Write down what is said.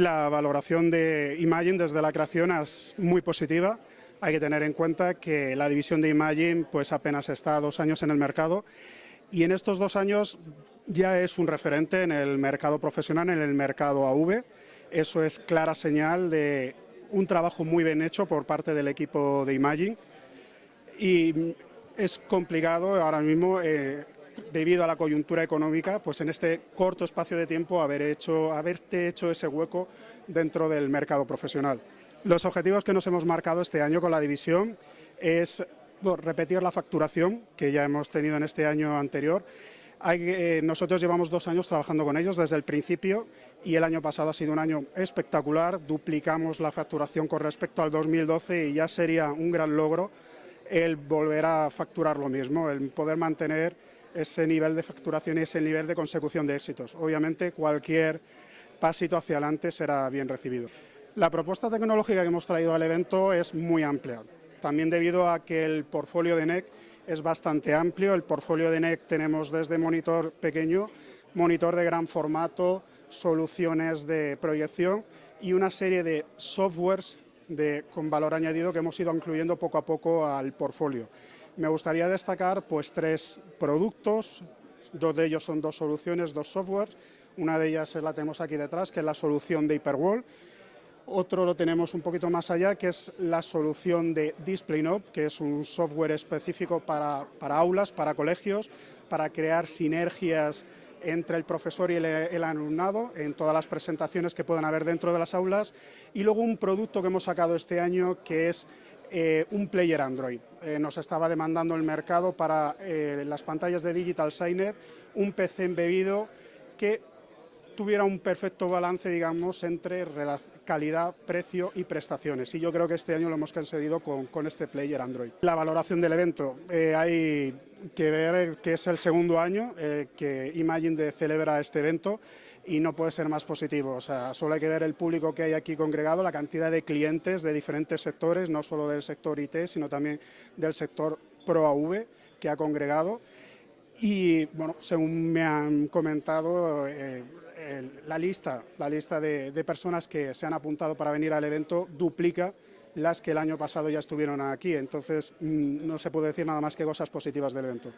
La valoración de Imagine desde la creación es muy positiva. Hay que tener en cuenta que la división de Imagine pues apenas está dos años en el mercado y en estos dos años ya es un referente en el mercado profesional, en el mercado AV. Eso es clara señal de un trabajo muy bien hecho por parte del equipo de Imagine y es complicado ahora mismo eh, debido a la coyuntura económica, pues en este corto espacio de tiempo haber hecho, haberte hecho ese hueco dentro del mercado profesional. Los objetivos que nos hemos marcado este año con la división es repetir la facturación que ya hemos tenido en este año anterior. Eh, nosotros llevamos dos años trabajando con ellos desde el principio y el año pasado ha sido un año espectacular, duplicamos la facturación con respecto al 2012 y ya sería un gran logro el volver a facturar lo mismo, el poder mantener ese nivel de facturación y ese nivel de consecución de éxitos. Obviamente cualquier pasito hacia adelante será bien recibido. La propuesta tecnológica que hemos traído al evento es muy amplia, también debido a que el portfolio de NEC es bastante amplio. El portfolio de NEC tenemos desde monitor pequeño, monitor de gran formato, soluciones de proyección y una serie de softwares con valor añadido que hemos ido incluyendo poco a poco al portfolio. Me gustaría destacar pues, tres productos, dos de ellos son dos soluciones, dos softwares, una de ellas la tenemos aquí detrás, que es la solución de Hyperwall, otro lo tenemos un poquito más allá, que es la solución de DisplayNob, que es un software específico para aulas, para colegios, para crear sinergias entre el profesor y el, alumnado en todas las presentaciones que puedan haber dentro de las aulas y luego un producto que hemos sacado este año que es eh, un player Android. Eh, nos estaba demandando el mercado para eh, las pantallas de Digital Signet un PC embebido que tuviera un perfecto balance, digamos, entre calidad, precio y prestaciones. Y yo creo que este año lo hemos conseguido con, con este player Android. La valoración del evento, eh, hay que ver que es el segundo año eh, que Imagine celebra este evento y no puede ser más positivo. O sea, solo hay que ver el público que hay aquí congregado, la cantidad de clientes de diferentes sectores, no solo del sector IT, sino también del sector ProAV que ha congregado. Y bueno, según me han comentado, eh, la lista, la lista de, de personas que se han apuntado para venir al evento duplica las que el año pasado ya estuvieron aquí. Entonces, mm, no se puede decir nada más que cosas positivas del evento.